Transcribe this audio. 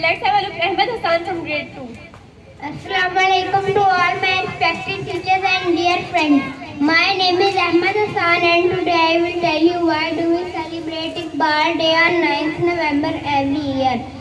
Let's have a look Ahmed Hassan from grade 2. Assalamu alaikum to all my respected teachers and dear friends. My name is Ahmed Hassan and today I will tell you why do we celebrate Iqbal Day on 9th November every year.